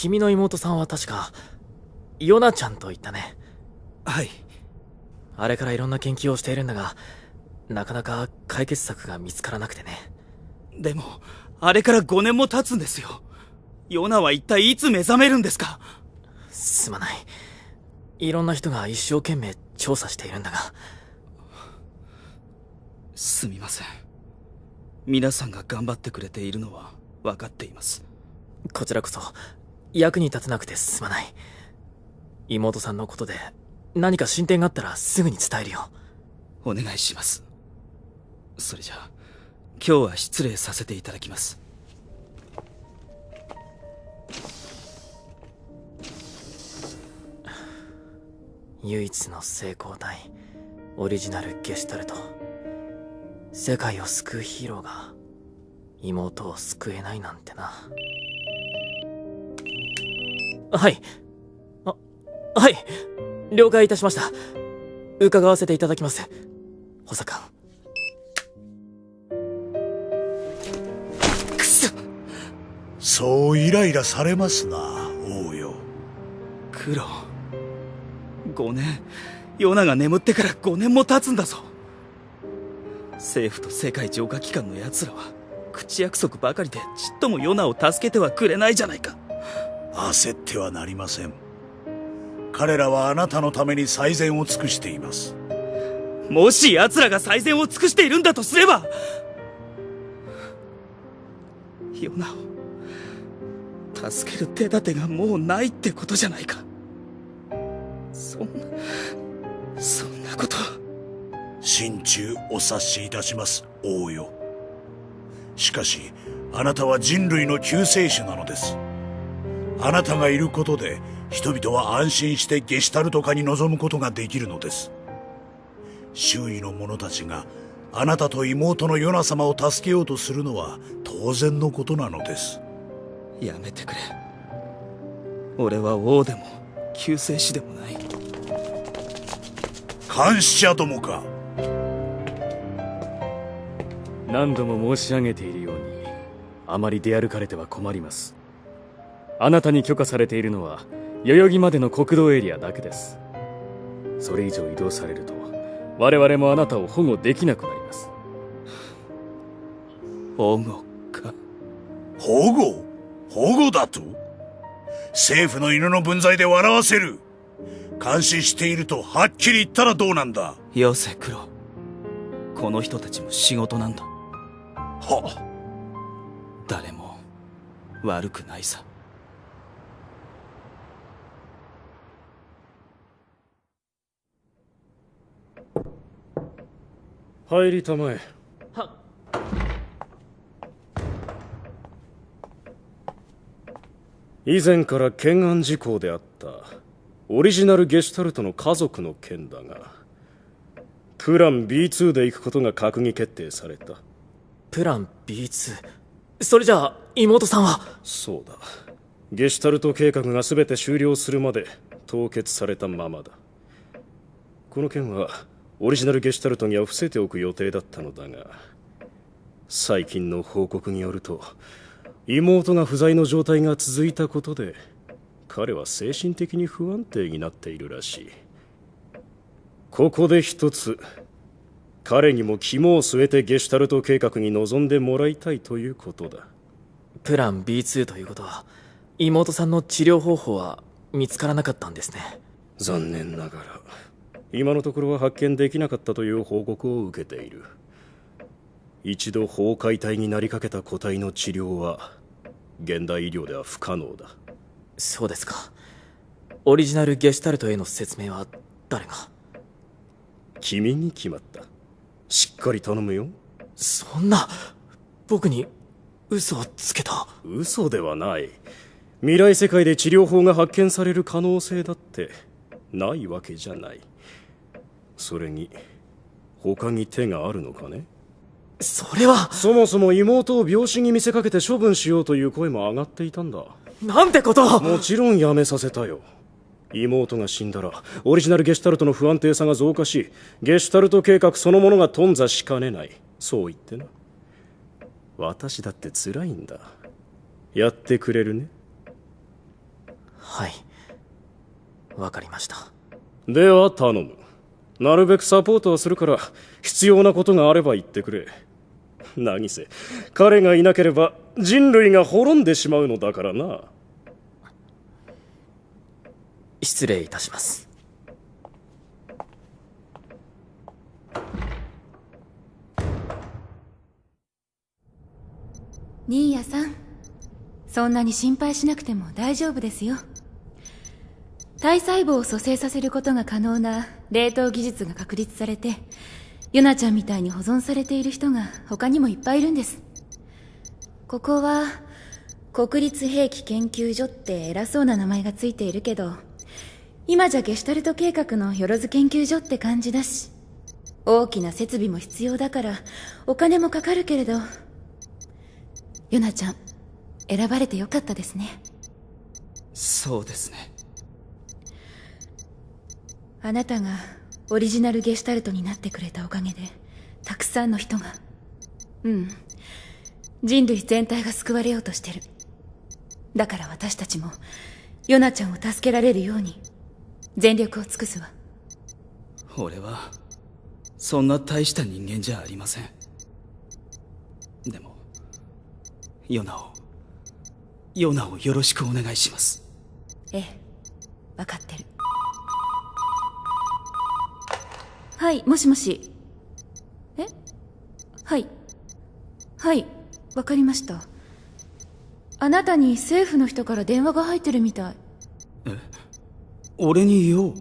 君の妹さんは確かヨナちゃんと言ったね。はい。あれからいろんな研究をしているんだがなかなか解決策が見つからなくてね。でもあれから5年も経つんですよ。ヨナは一体いつ目覚めるんですか？すまない。いろんな人が一生懸命調査しているんだが。すみません。皆さんが頑張ってくれているのは分かっています。こちらこそ役に立てなくてすまない。妹さんのことで何か進展があったらすぐに伝えるよ。お願いします。それじゃあ今日は失礼させていただきます。唯一の成功体オリジナルゲシュタルト。世界を救うヒーローが妹を救えないなんてなはい。あはい。了解いたしました。伺わせていただきます。補佐官くそ。そうイライラされますな王よ。クロ5年。ヨナが眠ってから5年も経つんだぞ。政府と世界浄化機関の奴らは口約束ばかりでちっともヨナを助けてはくれないじゃないか焦ってはなりません。彼らはあなたのために最善を尽くしています。もし奴らが最善を尽くしているんだとすればヨナを助ける手立てがもうないってことじゃないか。そんなそんなこと。心中お察しいたします王よ。しかしあなたは人類の救世主なのですあなたがいることで人々は安心してゲシュタルト化に臨むことができるのです。周囲の者たちがあなたと妹のヨナ様を助けようとするのは当然のことなのです。やめてくれ。俺は王でも救世主でもない。監視者どもか。何度も申し上げているようにあまり出歩かれては困りますあなたに許可されているのは代々木までの国道エリアだけです。それ以上移動されると我々もあなたを保護できなくなります。保護か。保護？保護だと？政府の犬の分際で笑わせる。監視しているとはっきり言ったらどうなんだ？よせクロこの人たちも仕事なんだ。は？誰も悪くないさ入りたまえ。は以前から懸案事項であったオリジナルゲシュタルトの家族の件だがプラン B2 で行くことが閣議決定された。プラン B2 それじゃあ妹さんは？そうだ。ゲシュタルト計画が全て終了するまで凍結されたままだ。この件はオリジナルゲシュタルトには伏せておく予定だったのだが最近の報告によると妹が不在の状態が続いたことで彼は精神的に不安定になっているらしい。ここで一つ彼にも肝を据えてゲシュタルト計画に臨んでもらいたいということだ。プラン B2 ということは妹さんの治療方法は見つからなかったんですね。残念ながら今のところは発見できなかったという報告を受けている。一度崩壊体になりかけた個体の治療は現代医療では不可能だ。そうですか。オリジナルゲシュタルトへの説明は誰が？君に決まった。しっかり頼むよ。そんな僕に嘘をつけた。嘘ではない。未来世界で治療法が発見される可能性だってないわけじゃないそれに他に手があるのかね？それは。そもそも妹を病死に見せかけて処分しようという声も上がっていたんだ。なんてことを。もちろんやめさせたよ。妹が死んだらオリジナルゲシュタルトの不安定さが増加しゲシュタルト計画そのものが頓挫しかねない。そう言ってな。私だって辛いんだ。やってくれるね？はい。わかりました。では頼むなるべくサポートはするから必要なことがあれば言ってくれ。何せ彼がいなければ人類が滅んでしまうのだからな。失礼いたします。ニーヤさんそんなに心配しなくても大丈夫ですよ体細胞を蘇生させることが可能な冷凍技術が確立されてヨナちゃんみたいに保存されている人が他にもいっぱいいるんです。ここは国立兵器研究所って偉そうな名前がついているけど今じゃゲシュタルト計画のよろず研究所って感じだし大きな設備も必要だからお金もかかるけれどヨナちゃん選ばれてよかったですね。そうですね。あなたがオリジナルゲシュタルトになってくれたおかげでたくさんの人が。うん。人類全体が救われようとしてる。だから私たちもヨナちゃんを助けられるように全力を尽くすわ。俺はそんな大した人間じゃありません。でもヨナをヨナをよろしくお願いします。ええ。分かってるはいもしもし。え？はい。はいわかりました。あなたに政府の人から電話が入ってるみたい。え？俺に言おう。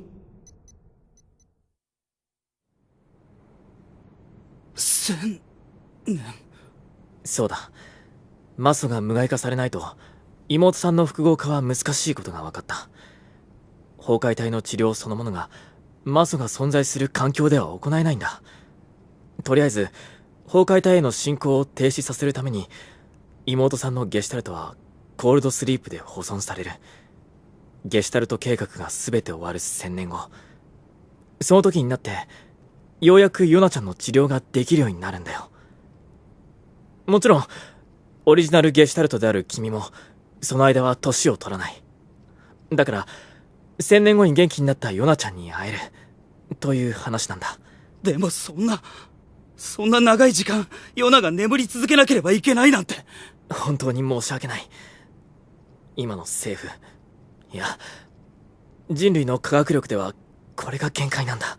千年。そうだ。マソが無害化されないと妹さんの複合化は難しいことが分かった。崩壊体の治療そのものがマソが存在する環境では行えないんだ。とりあえず崩壊体への進行を停止させるために妹さんのゲシュタルトはコールドスリープで保存される。ゲシュタルト計画が全て終わる1000年後。その時になってようやくヨナちゃんの治療ができるようになるんだよ。もちろんオリジナルゲシュタルトである君もその間は年を取らない。だから1000年後に元気になったヨナちゃんに会える。という話なんだ。でもそんなそんな長い時間ヨナが眠り続けなければいけないなんて。本当に申し訳ない。今の政府いや人類の科学力ではこれが限界なんだ。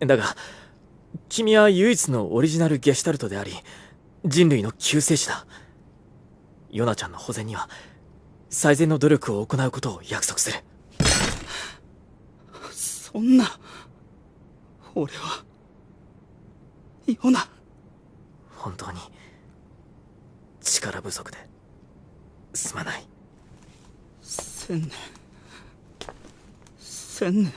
だが君は唯一のオリジナルゲシュタルトであり人類の救世主だ。ヨナちゃんの保全には最善の努力を行うことを約束する。そんな。俺はヨナ。本当に力不足ですまない。千年。千年も。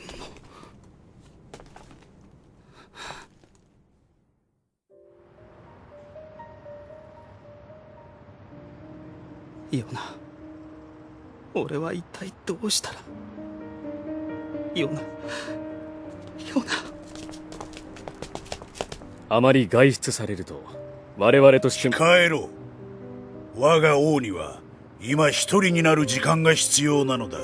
ヨナ俺は一体どうしたらヨナヨナあまり外出されると我々としても帰ろう。我が王には今一人になる時間が必要なのだ。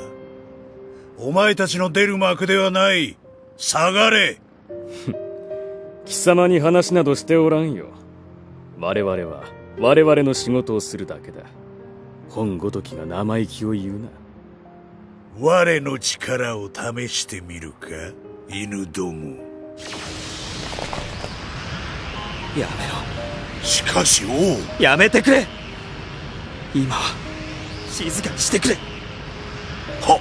お前たちの出る幕ではない。下がれ。貴様に話などしておらんよ。我々は我々の仕事をするだけだ。本ごときが生意気を言うな我の力を試してみるか？犬ども。やめろ。しかし王。やめてくれ。今は静かにしてくれ。は。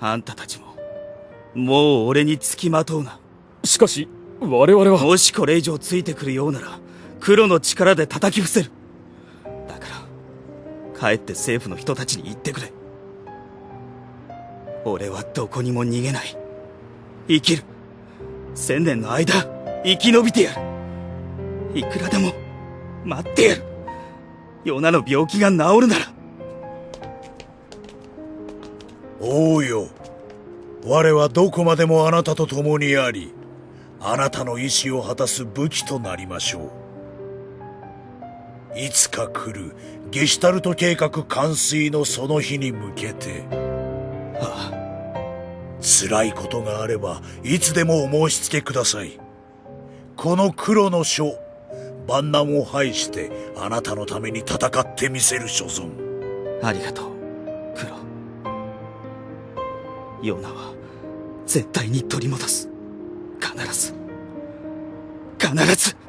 あんたたちももう俺に付きまとうな。しかし我々は。もしこれ以上ついてくるようなら黒の力で叩き伏せる帰って政府の人たちに言ってくれ。俺はどこにも逃げない。生きる。千年の間生き延びてやる。いくらでも待ってやる。ヨナの病気が治るなら。王よ。我はどこまでもあなたと共にありあなたの意志を果たす武器となりましょう。いつか来る。ゲシュタルト計画完遂のその日に向けて。あ辛いことがあればいつでもお申し付けください。この黒の書万難を排してあなたのために戦ってみせる所存。ありがとう黒。ヨナは絶対に取り戻す。必ず。必ず。